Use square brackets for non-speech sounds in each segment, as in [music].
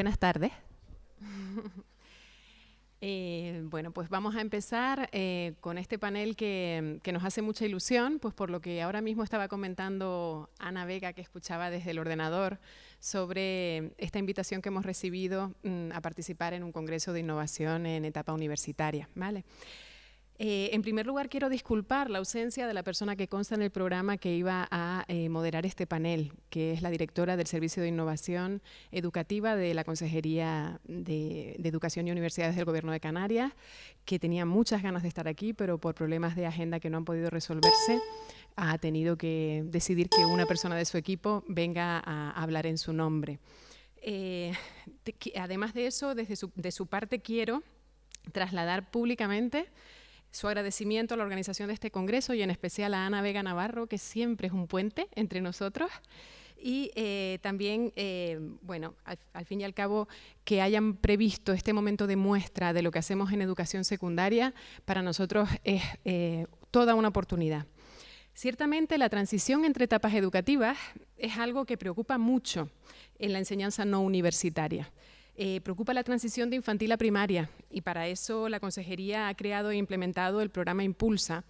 Buenas tardes. [laughs] Eh, bueno, pues vamos a empezar eh, con este panel que, nos hace mucha ilusión, pues por lo que ahora mismo estaba comentando Ana Vega, que escuchaba desde el ordenador, sobre esta invitación que hemos recibido mm, a participar en un congreso de innovación en etapa universitaria. ¿vale? Eh, en primer lugar, quiero disculpar la ausencia de la persona que consta en el programa que iba a eh, moderar este panel, que es la directora del Servicio de Innovación Educativa de la Consejería de, Educación y Universidades del Gobierno de Canarias, que tenía muchas ganas de estar aquí, pero por problemas de agenda que no han podido resolverse, ha tenido que decidir que una persona de su equipo venga a hablar en su nombre. Eh, además de eso, desde de su parte quiero trasladar públicamente su agradecimiento a la organización de este congreso y en especial a Ana Vega Navarro, que siempre es un puente entre nosotros. Y eh, también, eh, bueno, al, fin y al cabo, que hayan previsto este momento de muestra de lo que hacemos en educación secundaria, para nosotros es eh, toda una oportunidad. Ciertamente la transición entre etapas educativas es algo que preocupa mucho en la enseñanza no universitaria. Eh, preocupa la transición de infantil a primaria y para eso la Consejería ha creado e implementado el programa Impulsa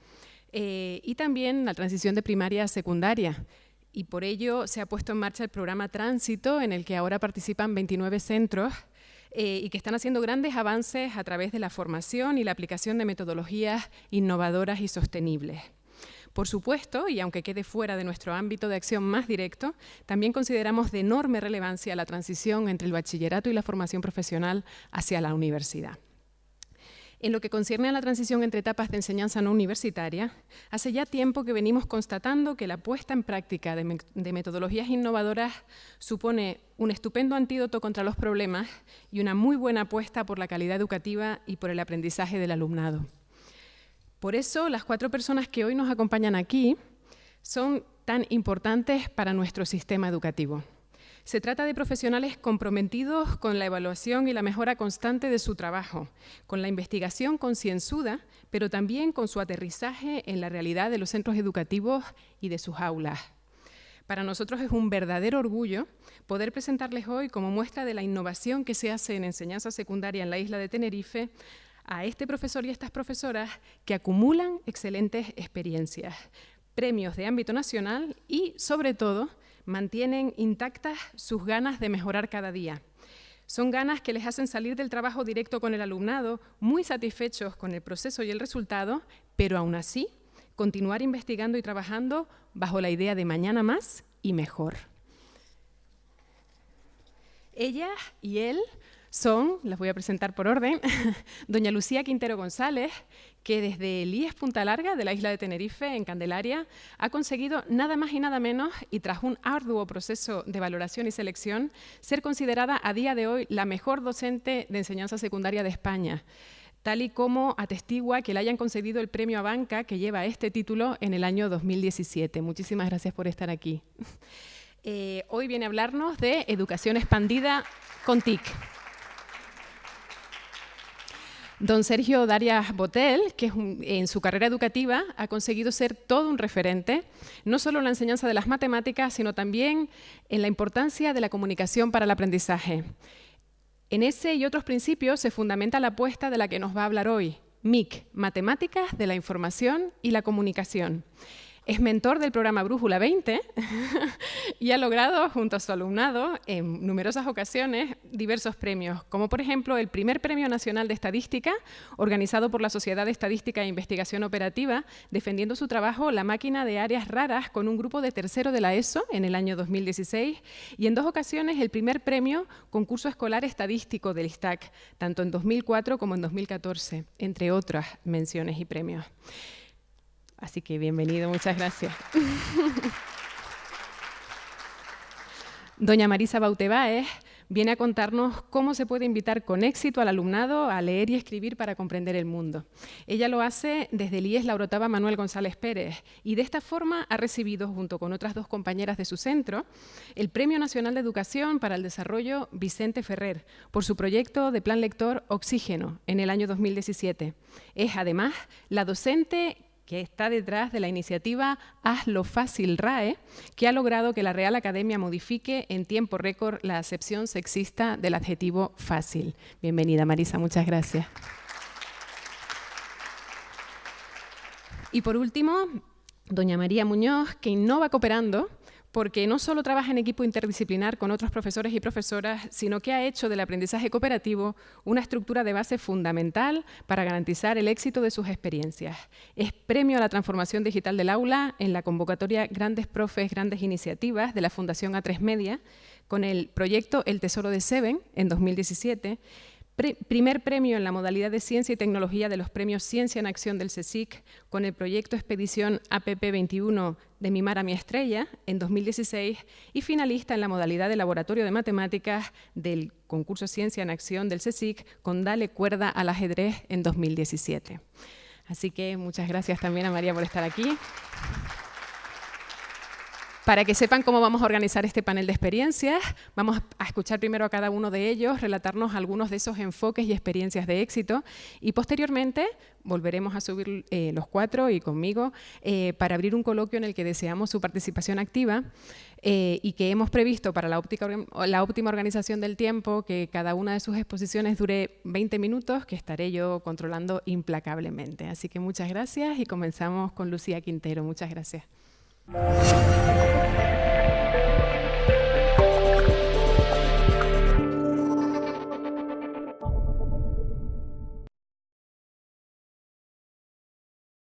eh, y también la transición de primaria a secundaria. Y por ello se ha puesto en marcha el programa Tránsito, en el que ahora participan 29 centros eh, y que están haciendo grandes avances a través de la formación y la aplicación de metodologías innovadoras y sostenibles. Por supuesto, y aunque quede fuera de nuestro ámbito de acción más directo, también consideramos de enorme relevancia la transición entre el bachillerato y la formación profesional hacia la universidad. En lo que concierne a la transición entre etapas de enseñanza no universitaria, hace ya tiempo que venimos constatando que la puesta en práctica de, metodologías innovadoras supone un estupendo antídoto contra los problemas y una muy buena apuesta por la calidad educativa y por el aprendizaje del alumnado. Por eso, las cuatro personas que hoy nos acompañan aquí son tan importantes para nuestro sistema educativo. Se trata de profesionales comprometidos con la evaluación y la mejora constante de su trabajo, con la investigación concienzuda, pero también con su aterrizaje en la realidad de los centros educativos y de sus aulas. Para nosotros es un verdadero orgullo poder presentarles hoy como muestra de la innovación que se hace en enseñanza secundaria en la isla de Tenerife a este profesor y estas profesoras que acumulan excelentes experiencias, premios de ámbito nacional y, sobre todo, mantienen intactas sus ganas de mejorar cada día. Son ganas que les hacen salir del trabajo directo con el alumnado muy satisfechos con el proceso y el resultado, pero aún así continuar investigando y trabajando bajo la idea de mañana más y mejor. Ella y él son, las voy a presentar por orden, [laughs] doña Lucía Quintero González, que desde el IES Punta Larga de la isla de Tenerife, en Candelaria, ha conseguido nada más y nada menos, y tras un arduo proceso de valoración y selección, ser considerada a día de hoy la mejor docente de enseñanza secundaria de España tal y como atestigua que le hayan concedido el premio a banca que lleva este título en el año 2017. Muchísimas gracias por estar aquí. [laughs] Eh, hoy viene a hablarnos de educación expandida con TIC. Don Sergio Darias Botel, que en su carrera educativa ha conseguido ser todo un referente, no solo en la enseñanza de las matemáticas, sino también en la importancia de la comunicación para el aprendizaje. En ese y otros principios se fundamenta la apuesta de la que nos va a hablar hoy, MIC, Matemáticas de la Información y la Comunicación. Es mentor del programa Brújula 20 [laughs] y ha logrado, junto a su alumnado, en numerosas ocasiones, diversos premios, como por ejemplo el primer Premio Nacional de Estadística, organizado por la Sociedad de Estadística e Investigación Operativa, defendiendo su trabajo La máquina de áreas raras con un grupo de tercero de la ESO en el año 2016, y en dos ocasiones el primer premio Concurso Escolar Estadístico del ISTAC, tanto en 2004 como en 2014, entre otras menciones y premios. Así que bienvenido, muchas gracias. [laughs] Doña Marisa Bautebaez viene a contarnos cómo se puede invitar con éxito al alumnado a leer y escribir para comprender el mundo. Ella lo hace desde el IES Laurotava Manuel González Pérez y de esta forma ha recibido, junto con otras dos compañeras de su centro, el Premio Nacional de Educación para el Desarrollo Vicente Ferrer por su proyecto de plan lector Oxígeno en el año 2017. Es además la docente que está detrás de la iniciativa Hazlo Fácil RAE, que ha logrado que la Real Academia modifique en tiempo récord la acepción sexista del adjetivo fácil. Bienvenida Marisa, muchas gracias. Y por último, doña María Muñoz, que innova cooperando porque no solo trabaja en equipo interdisciplinar con otros profesores y profesoras, sino que ha hecho del aprendizaje cooperativo una estructura de base fundamental para garantizar el éxito de sus experiencias. Es premio a la transformación digital del aula en la convocatoria Grandes Profes, Grandes Iniciativas de la Fundación A3 Media, con el proyecto El Tesoro de Seven en 2017 primer premio en la modalidad de Ciencia y Tecnología de los premios Ciencia en Acción del CSIC con el proyecto Expedición APP21 de Mi Mar a mi Estrella en 2016 y finalista en la modalidad de Laboratorio de Matemáticas del concurso Ciencia en Acción del CSIC con Dale Cuerda al Ajedrez en 2017. Así que muchas gracias también a María por estar aquí. Para que sepan cómo vamos a organizar este panel de experiencias, vamos a escuchar primero a cada uno de ellos, relatarnos algunos de esos enfoques y experiencias de éxito y posteriormente volveremos a subir eh, los cuatro y conmigo eh, para abrir un coloquio en el que deseamos su participación activa eh, y que hemos previsto para la, la óptima organización del tiempo que cada una de sus exposiciones dure 20 minutos, que estaré yo controlando implacablemente. Así que muchas gracias y comenzamos con Lucía Quintero. Muchas gracias. Música